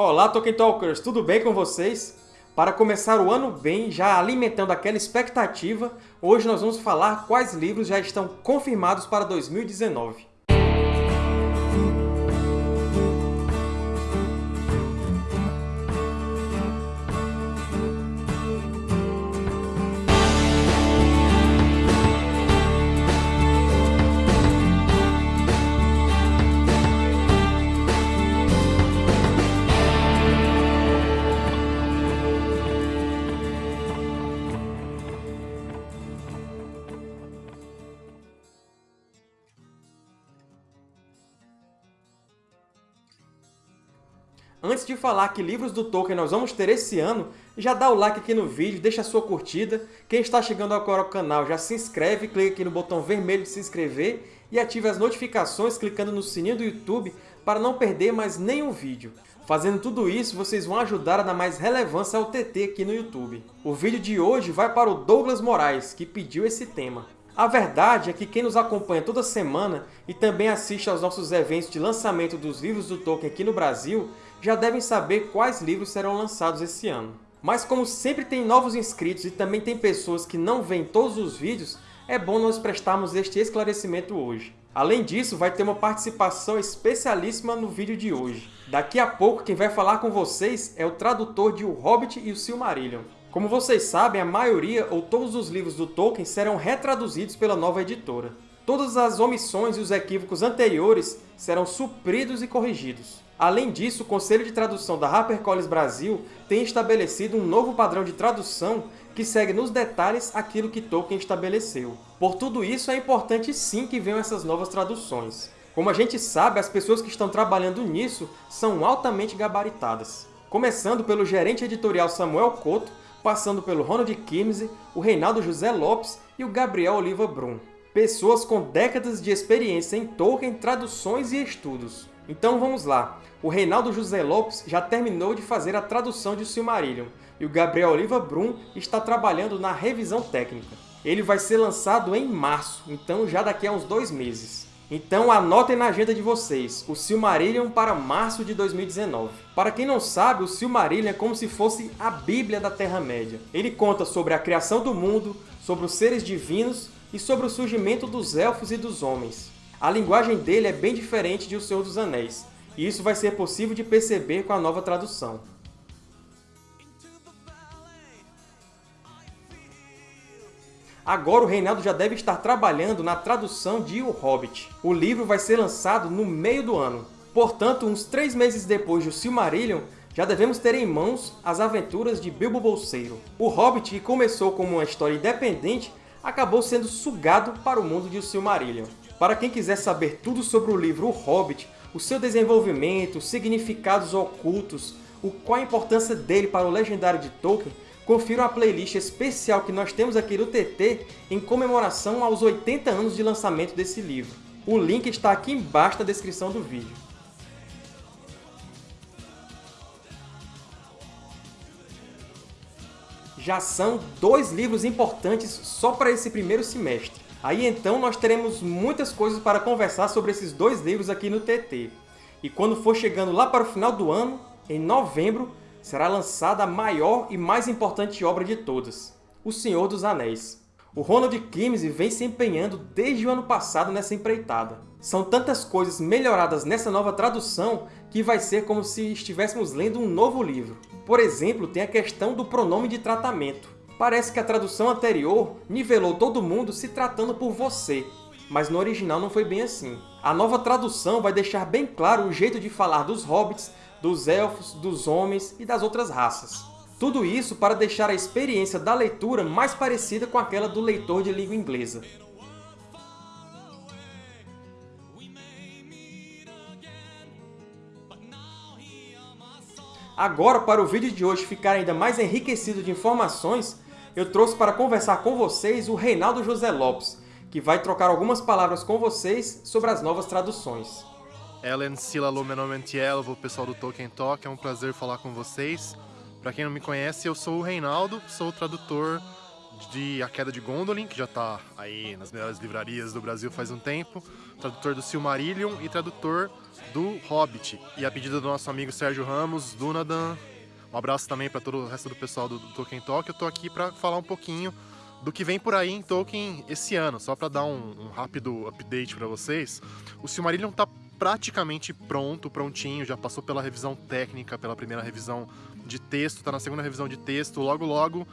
Olá, Tolkien Talkers! Tudo bem com vocês? Para começar o ano bem, já alimentando aquela expectativa, hoje nós vamos falar quais livros já estão confirmados para 2019. Antes de falar que livros do Tolkien nós vamos ter esse ano, já dá o like aqui no vídeo, deixa a sua curtida. Quem está chegando agora ao canal já se inscreve, clica aqui no botão vermelho de se inscrever e ative as notificações clicando no sininho do YouTube para não perder mais nenhum vídeo. Fazendo tudo isso, vocês vão ajudar a dar mais relevância ao TT aqui no YouTube. O vídeo de hoje vai para o Douglas Moraes, que pediu esse tema. A verdade é que quem nos acompanha toda semana e também assiste aos nossos eventos de lançamento dos livros do Tolkien aqui no Brasil já devem saber quais livros serão lançados esse ano. Mas como sempre tem novos inscritos e também tem pessoas que não veem todos os vídeos, é bom nós prestarmos este esclarecimento hoje. Além disso, vai ter uma participação especialíssima no vídeo de hoje. Daqui a pouco, quem vai falar com vocês é o tradutor de O Hobbit e o Silmarillion. Como vocês sabem, a maioria ou todos os livros do Tolkien serão retraduzidos pela nova editora. Todas as omissões e os equívocos anteriores serão supridos e corrigidos. Além disso, o Conselho de Tradução da HarperCollins Brasil tem estabelecido um novo padrão de tradução que segue nos detalhes aquilo que Tolkien estabeleceu. Por tudo isso, é importante sim que venham essas novas traduções. Como a gente sabe, as pessoas que estão trabalhando nisso são altamente gabaritadas. Começando pelo gerente editorial Samuel Couto, passando pelo Ronald Kimsey, o Reinaldo José Lopes e o Gabriel Oliva Brum. Pessoas com décadas de experiência em Tolkien, traduções e estudos. Então vamos lá. O Reinaldo José Lopes já terminou de fazer a tradução de Silmarillion, e o Gabriel Oliva Brum está trabalhando na revisão técnica. Ele vai ser lançado em março, então já daqui a uns dois meses. Então anotem na agenda de vocês, o Silmarillion para março de 2019. Para quem não sabe, o Silmarillion é como se fosse a Bíblia da Terra-média. Ele conta sobre a criação do mundo, sobre os seres divinos e sobre o surgimento dos Elfos e dos Homens. A linguagem dele é bem diferente de O Senhor dos Anéis, e isso vai ser possível de perceber com a nova tradução. Agora o Reinaldo já deve estar trabalhando na tradução de O Hobbit. O livro vai ser lançado no meio do ano. Portanto, uns três meses depois de O Silmarillion, já devemos ter em mãos as aventuras de Bilbo Bolseiro. O Hobbit, que começou como uma história independente, acabou sendo sugado para o mundo de O Silmarillion. Para quem quiser saber tudo sobre o livro O Hobbit, o seu desenvolvimento, significados ocultos, o, qual a importância dele para o legendário de Tolkien, confira a playlist especial que nós temos aqui no TT em comemoração aos 80 anos de lançamento desse livro. O link está aqui embaixo na descrição do vídeo. Já são dois livros importantes só para esse primeiro semestre. Aí então nós teremos muitas coisas para conversar sobre esses dois livros aqui no TT. E quando for chegando lá para o final do ano, em novembro, será lançada a maior e mais importante obra de todas, O Senhor dos Anéis. O Ronald Kimsey vem se empenhando desde o ano passado nessa empreitada. São tantas coisas melhoradas nessa nova tradução que vai ser como se estivéssemos lendo um novo livro. Por exemplo, tem a questão do pronome de tratamento. Parece que a tradução anterior nivelou todo mundo se tratando por você, mas no original não foi bem assim. A nova tradução vai deixar bem claro o jeito de falar dos hobbits, dos elfos, dos homens e das outras raças. Tudo isso para deixar a experiência da leitura mais parecida com aquela do leitor de língua inglesa. Agora, para o vídeo de hoje ficar ainda mais enriquecido de informações, eu trouxe para conversar com vocês o Reinaldo José Lopes, que vai trocar algumas palavras com vocês sobre as novas traduções. Ellen Silalo, meu nome é Antielvo, pessoal do Tolkien Talk, é um prazer falar com vocês. Para quem não me conhece, eu sou o Reinaldo, sou o tradutor de A Queda de Gondolin, que já está aí nas melhores livrarias do Brasil faz um tempo, tradutor do Silmarillion e tradutor do Hobbit. E a pedido do nosso amigo Sérgio Ramos, Dunadan. Um abraço também para todo o resto do pessoal do, do Tolkien Talk. Eu tô aqui para falar um pouquinho do que vem por aí em Tolkien esse ano, só para dar um, um, rápido update para vocês. O Silmarillion está praticamente pronto, prontinho, já passou pela revisão técnica, pela primeira revisão de texto, está na segunda revisão de texto, logo logo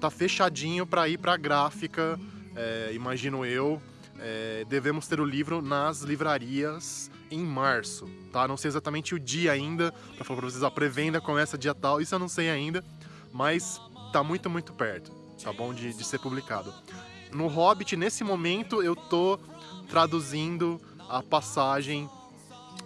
tá fechadinho para ir para gráfica, é, imagino eu. É, devemos ter o livro nas livrarias em março, tá? Não sei exatamente o dia ainda, para falar para vocês, a pré-venda começa dia tal, isso eu não sei ainda, mas tá muito, muito perto, tá bom? De, de ser publicado. No Hobbit, nesse momento, eu tô traduzindo a passagem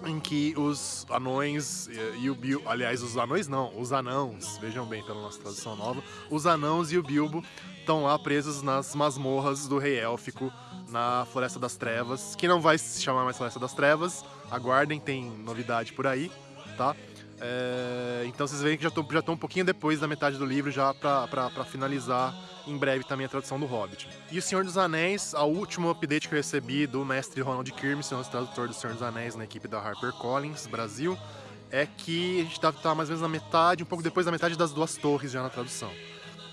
em que os anões e o Bilbo, aliás, os anões não, os anãos, vejam bem pela nossa tradução nova, os anãos e o Bilbo estão lá presos nas masmorras do rei élfico na Floresta das Trevas, que não vai se chamar mais Floresta das Trevas, aguardem, tem novidade por aí, tá? É, então vocês veem que já estão já um pouquinho depois da metade do livro, já para finalizar em breve também a tradução do Hobbit. E O Senhor dos Anéis, a último update que eu recebi do mestre Ronald Kirmes, nosso tradutor do Senhor dos Anéis na equipe da HarperCollins Brasil, é que a gente deve estar mais ou menos na metade, um pouco depois da metade das duas torres já na tradução.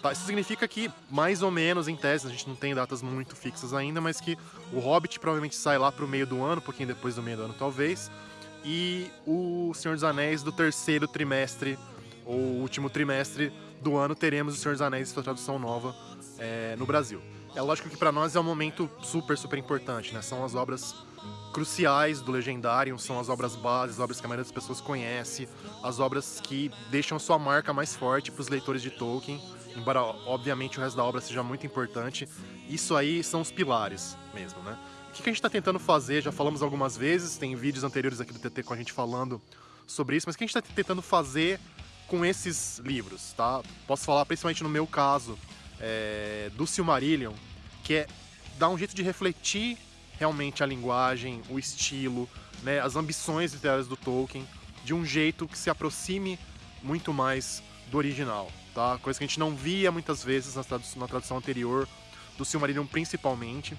Tá, isso significa que, mais ou menos, em tese, a gente não tem datas muito fixas ainda, mas que o Hobbit provavelmente sai lá pro meio do ano, um pouquinho depois do meio do ano talvez, e o Senhor dos Anéis do terceiro trimestre, ou último trimestre do ano, teremos o Senhor dos Anéis sua tradução nova é, no Brasil. É lógico que para nós é um momento super, super importante, né? São as obras cruciais do Legendário, são as obras bases, as obras que a maioria das pessoas conhece, as obras que deixam sua marca mais forte para os leitores de Tolkien, embora obviamente o resto da obra seja muito importante. Isso aí são os pilares mesmo, né? O que a gente está tentando fazer, já falamos algumas vezes, tem vídeos anteriores aqui do TT com a gente falando sobre isso, mas o que a gente está tentando fazer com esses livros, tá? Posso falar principalmente no meu caso é, do Silmarillion, que é dar um jeito de refletir realmente a linguagem, o estilo, né, as ambições literárias do Tolkien, de um jeito que se aproxime muito mais do original, tá? Coisa que a gente não via muitas vezes na tradução, na tradução anterior do Silmarillion principalmente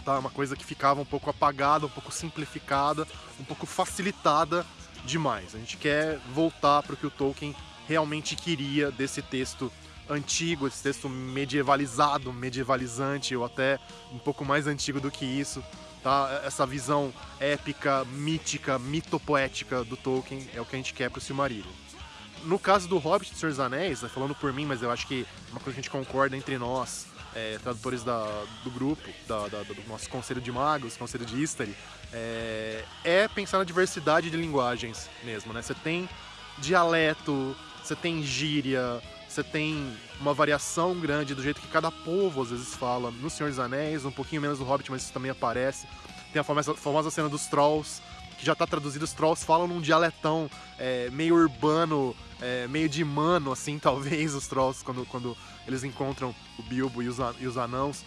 tá? Uma coisa que ficava um pouco apagada, um pouco simplificada, um pouco facilitada demais. A gente quer voltar para o que o Tolkien realmente queria desse texto antigo, esse texto medievalizado, medievalizante, ou até um pouco mais antigo do que isso. Tá? Essa visão épica, mítica, mitopoética do Tolkien é o que a gente quer para o Silmarillion. No caso do Hobbit de Senhor dos Anéis, né, falando por mim, mas eu acho que é uma coisa que a gente concorda entre nós, é, tradutores da, do grupo, da, da, do nosso Conselho de Magos, Conselho de History, é, é, pensar na diversidade de linguagens mesmo, né? Você tem dialeto, você tem gíria, você tem uma variação grande do jeito que cada povo às vezes fala. No Senhor dos Anéis, um pouquinho menos no Hobbit, mas isso também aparece. Tem a famosa, famosa cena dos Trolls, que já está traduzido, os Trolls falam num dialetão é, meio urbano, é, meio de mano, assim, talvez, os Trolls, quando, quando eles encontram o Bilbo e os, e os anãos.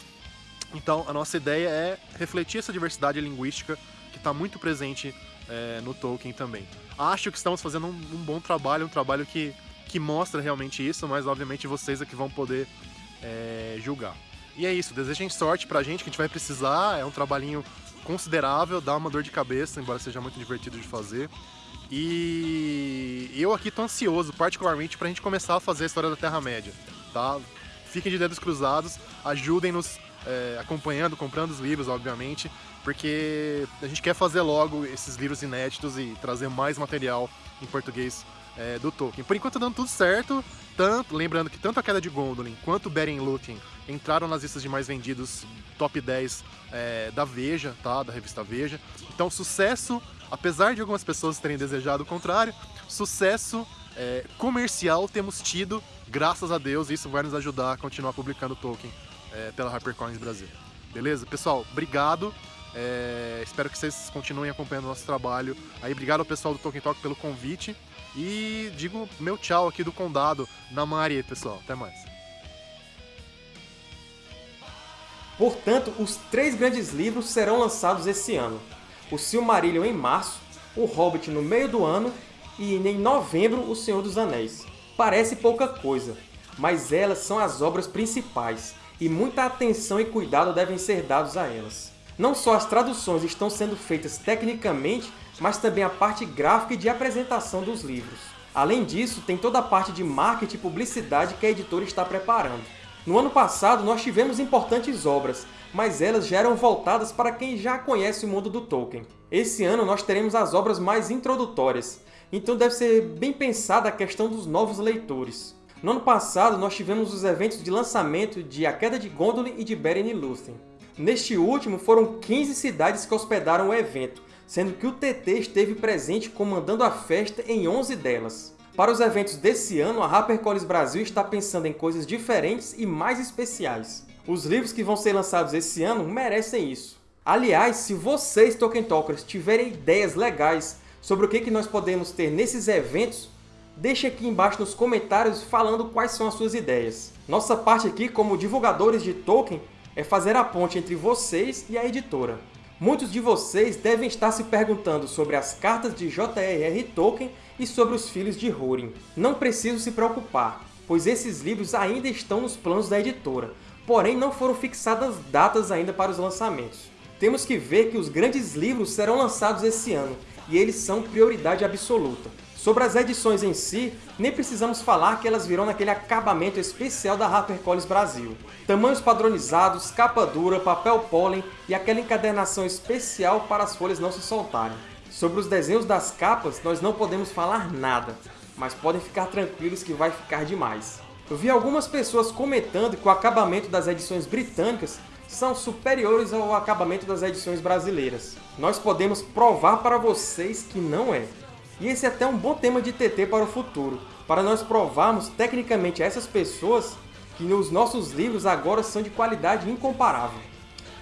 Então, a nossa ideia é refletir essa diversidade linguística que está muito presente é, no Tolkien também. Acho que estamos fazendo um, um, bom trabalho, um trabalho que, que mostra realmente isso, mas obviamente vocês é que vão poder é, julgar. E é isso, desejem sorte pra gente, que a gente vai precisar, é um trabalhinho considerável, dá uma dor de cabeça, embora seja muito divertido de fazer. E eu aqui tô ansioso, particularmente, pra gente começar a fazer a história da Terra-média, tá? Fiquem de dedos cruzados, ajudem-nos é, acompanhando, comprando os livros, obviamente, porque a gente quer fazer logo esses livros inéditos e trazer mais material em português é, do Tolkien. Por enquanto tá dando tudo certo, tanto, lembrando que tanto a Queda de Gondolin quanto Beren Lúthien entraram nas listas de mais vendidos top 10 é, da Veja, tá? Da revista Veja. Então, sucesso, apesar de algumas pessoas terem desejado o contrário, sucesso é, comercial temos tido, graças a Deus, e isso vai nos ajudar a continuar publicando Tolkien é, pela HarperCollins Brasil. Beleza? Pessoal, obrigado. É, espero que vocês continuem acompanhando o nosso trabalho. Aí, obrigado ao pessoal do Tolkien Talk pelo convite. E digo meu tchau aqui do Condado, na Mari, pessoal. Até mais. Portanto, os três grandes livros serão lançados esse ano. O Silmarillion em março, o Hobbit no meio do ano e em novembro o Senhor dos Anéis. Parece pouca coisa, mas elas são as obras principais e muita atenção e cuidado devem ser dados a elas. Não só as traduções estão sendo feitas tecnicamente, mas também a parte gráfica e de apresentação dos livros. Além disso, tem toda a parte de marketing e publicidade que a editora está preparando. No ano passado, nós tivemos importantes obras, mas elas já eram voltadas para quem já conhece o mundo do Tolkien. Esse ano nós teremos as obras mais introdutórias, então deve ser bem pensada a questão dos novos leitores. No ano passado, nós tivemos os eventos de lançamento de A Queda de Gondolin e de Beren e Lúthien. Neste último, foram 15 cidades que hospedaram o evento, sendo que o TT esteve presente comandando a festa em 11 delas. Para os eventos desse ano, a HarperCollins Brasil está pensando em coisas diferentes e mais especiais. Os livros que vão ser lançados esse ano merecem isso. Aliás, se vocês, Tolkien Talkers, tiverem ideias legais sobre o que nós podemos ter nesses eventos, Deixe aqui embaixo nos comentários falando quais são as suas ideias. Nossa parte aqui, como divulgadores de Tolkien, é fazer a ponte entre vocês e a editora. Muitos de vocês devem estar se perguntando sobre as cartas de J.R.R. Tolkien e sobre os Filhos de Húrin. Não preciso se preocupar, pois esses livros ainda estão nos planos da editora, porém não foram fixadas datas ainda para os lançamentos. Temos que ver que os grandes livros serão lançados esse ano, e eles são prioridade absoluta. Sobre as edições em si, nem precisamos falar que elas virão naquele acabamento especial da HarperCollins Brasil. Tamanhos padronizados, capa dura, papel pólen e aquela encadernação especial para as folhas não se soltarem. Sobre os desenhos das capas, nós não podemos falar nada, mas podem ficar tranquilos que vai ficar demais. Eu vi algumas pessoas comentando que o acabamento das edições britânicas são superiores ao acabamento das edições brasileiras. Nós podemos provar para vocês que não é. E esse é até um bom tema de TT para o futuro, para nós provarmos tecnicamente a essas pessoas que os nossos livros agora são de qualidade incomparável.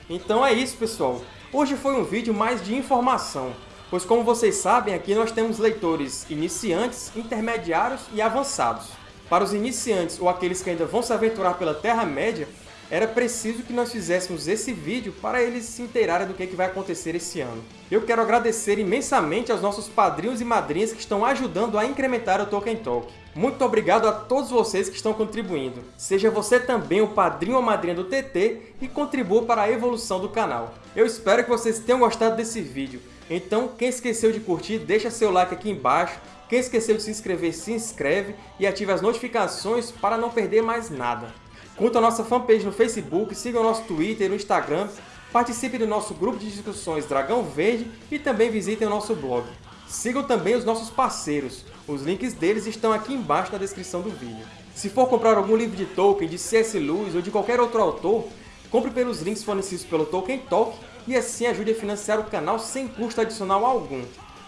Então é isso, pessoal. Hoje foi um vídeo mais de informação, pois como vocês sabem, aqui nós temos leitores iniciantes, intermediários e avançados. Para os iniciantes ou aqueles que ainda vão se aventurar pela Terra-média, era preciso que nós fizéssemos esse vídeo para eles se inteirarem do que vai acontecer esse ano. Eu quero agradecer imensamente aos nossos padrinhos e madrinhas que estão ajudando a incrementar o Tolkien Talk. Muito obrigado a todos vocês que estão contribuindo. Seja você também o padrinho ou madrinha do TT e contribua para a evolução do canal. Eu espero que vocês tenham gostado desse vídeo. Então, quem esqueceu de curtir, deixa seu like aqui embaixo. Quem esqueceu de se inscrever, se inscreve e ative as notificações para não perder mais nada. Curta a nossa fanpage no Facebook, siga o nosso Twitter e no Instagram, participe do nosso grupo de discussões Dragão Verde e também visitem o nosso blog. Sigam também os nossos parceiros, os links deles estão aqui embaixo na descrição do vídeo. Se for comprar algum livro de Tolkien, de C.S. Lewis ou de qualquer outro autor, compre pelos links fornecidos pelo Tolkien Talk e assim ajude a financiar o canal sem custo adicional algum.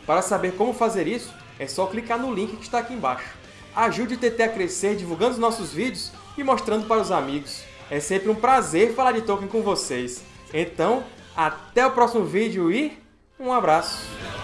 Para saber como fazer isso, é só clicar no link que está aqui embaixo. Ajude o TT a crescer divulgando os nossos vídeos e mostrando para os amigos. É sempre um prazer falar de Tolkien com vocês. Então, até o próximo vídeo e um abraço!